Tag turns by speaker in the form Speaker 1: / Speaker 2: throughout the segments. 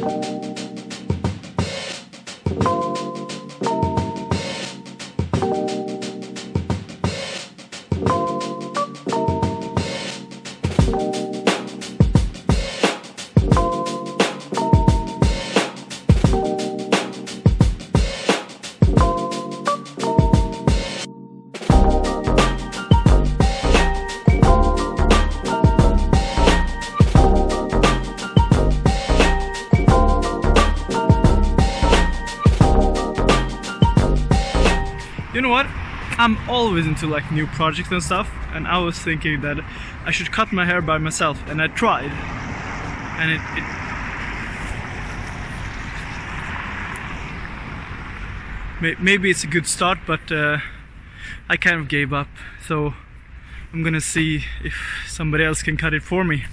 Speaker 1: You know what? I'm always into like new projects and stuff and I was thinking that I should cut my hair by myself and I tried and it, it maybe it's a good start but uh, I kind of gave up so I'm gonna see if somebody else can cut it for me.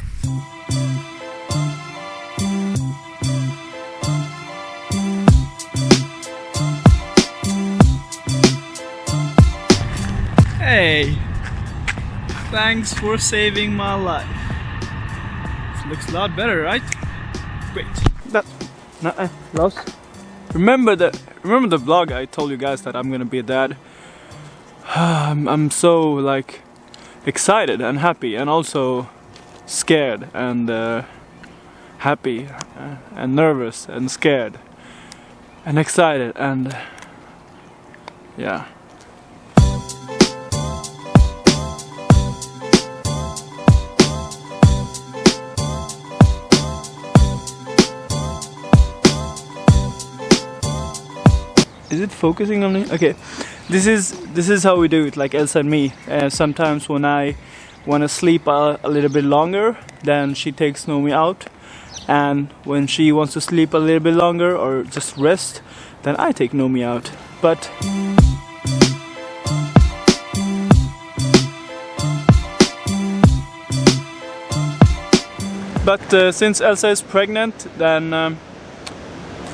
Speaker 1: Hey! Thanks for saving my life. This looks a lot better, right? Great. That. no, uh, Lost. Remember the remember the vlog I told you guys that I'm gonna be a dad. I'm, I'm so like excited and happy and also scared and uh, happy uh, and nervous and scared and excited and yeah. Is it focusing on me? Okay, this is this is how we do it, like Elsa and me. Uh, sometimes when I want to sleep a, a little bit longer, then she takes Nomi out, and when she wants to sleep a little bit longer or just rest, then I take Nomi out. But but uh, since Elsa is pregnant, then um,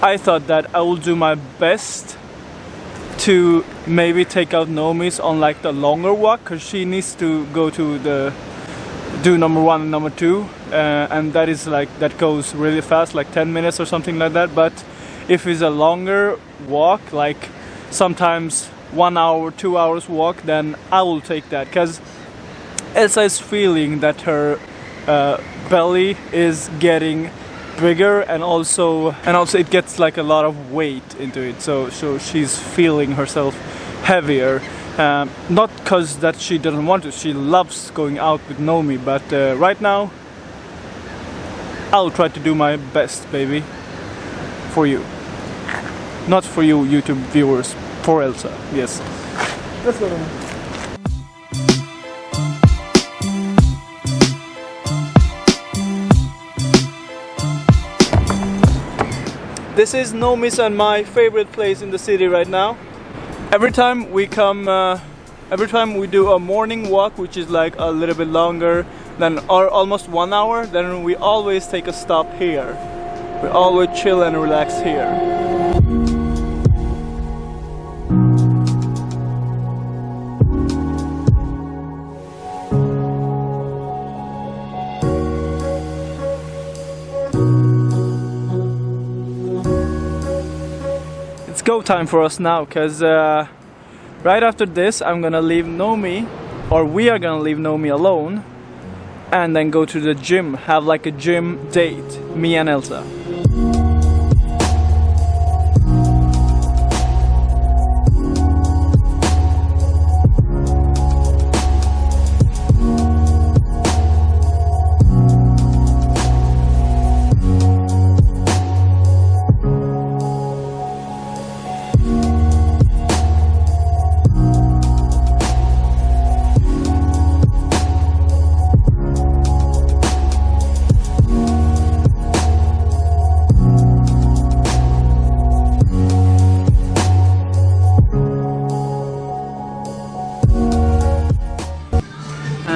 Speaker 1: I thought that I will do my best to maybe take out Nomi's on like the longer walk because she needs to go to the do number one and number two uh, and that is like that goes really fast like 10 minutes or something like that. But if it's a longer walk like sometimes one hour two hours walk then I will take that. Because Elsa is feeling that her uh, belly is getting bigger and also and also it gets like a lot of weight into it. So so she's feeling herself heavier. Um, not because that she doesn't want to she loves going out with Nomi but uh, right now I'll try to do my best baby for you. Not for you YouTube viewers for Elsa yes. Let's go This is Nomi's and my favorite place in the city right now. Every time we come, uh, every time we do a morning walk, which is like a little bit longer than or almost one hour, then we always take a stop here. We always chill and relax here. It's go time for us now, cause uh, right after this I'm gonna leave Nomi, or we are gonna leave Nomi alone, and then go to the gym, have like a gym date, me and Elsa.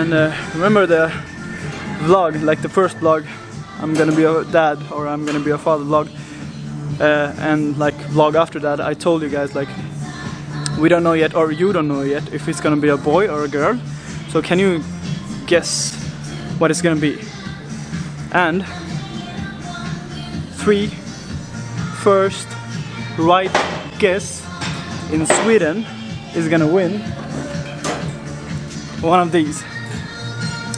Speaker 1: And uh, remember the vlog, like the first vlog, I'm gonna be a dad or I'm gonna be a father vlog. Uh, and like vlog after that, I told you guys like we don't know yet, or you don't know yet, if it's gonna be a boy or a girl. So can you guess what it's gonna be? And three, first right guess in Sweden is gonna win one of these.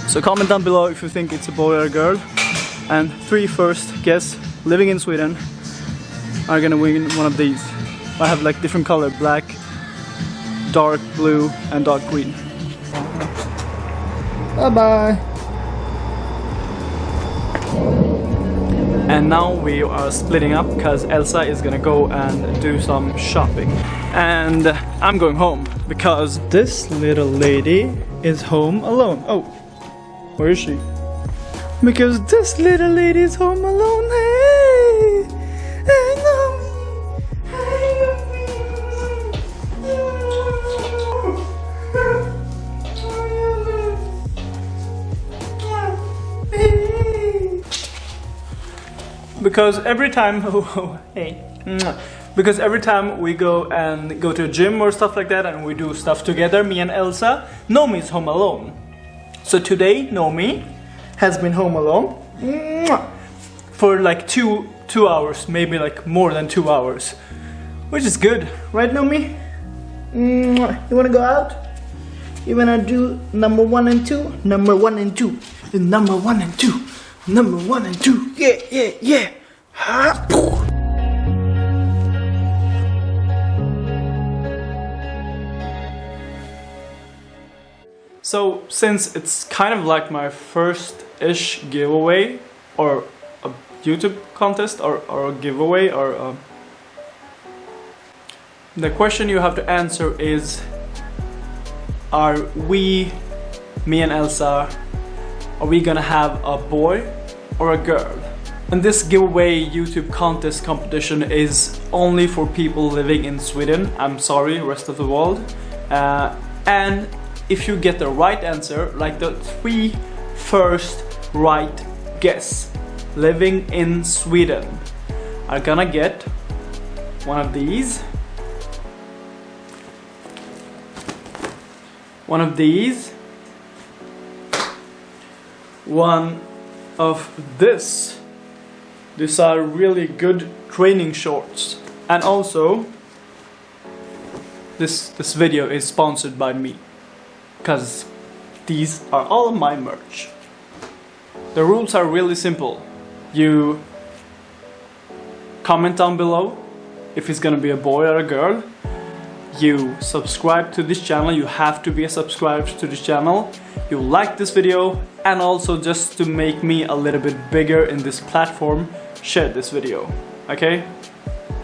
Speaker 1: So comment down below if you think it's a boy or a girl. And three first guess living in Sweden are gonna win one of these. I have like different color, black, dark blue and dark green. Bye bye! And now we are splitting up because Elsa is gonna go and do some shopping. And I'm going home because this little lady is home alone. Oh, where is she? Because this little lady is home alone. Hey, hey, no. because every time oh, oh, hey because every time we go and go to a gym or stuff like that and we do stuff together me and Elsa Nomi is home alone so today Nomi has been home alone for like two two hours maybe like more than two hours which is good right Nomi you wanna go out? You wanna do number one and two? Number one and two. Number one and two. Number one and two. Yeah, yeah, yeah. So since it's kind of like my first-ish giveaway or a YouTube contest or, or a giveaway or a... the question you have to answer is are we, me and Elsa, are we gonna have a boy or a girl? And this giveaway YouTube contest competition is only for people living in Sweden. I'm sorry, rest of the world. Uh, and if you get the right answer, like the three first right guess living in Sweden are gonna get one of these one of these one of this. These are really good training shorts. And also, this, this video is sponsored by me. Because these are all my merch. The rules are really simple. You comment down below if it's gonna be a boy or a girl. You subscribe to this channel, you have to be subscribed to this channel you like this video and also just to make me a little bit bigger in this platform, share this video, okay?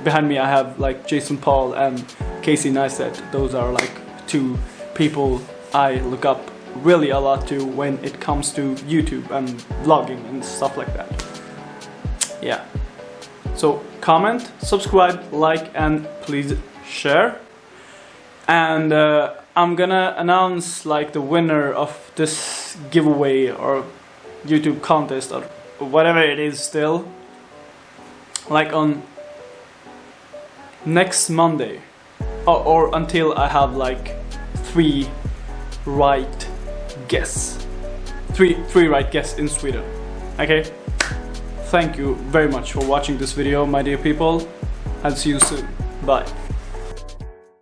Speaker 1: Behind me I have like Jason Paul and Casey Neistat. Those are like two people I look up really a lot to when it comes to YouTube and vlogging and stuff like that. Yeah. So comment, subscribe, like and please share. And uh, I'm gonna announce like the winner of this giveaway or YouTube contest or whatever it is still like on next Monday or, or until I have like three right guess. Three three right guess in Sweden. Okay? Thank you very much for watching this video my dear people and see you soon. Bye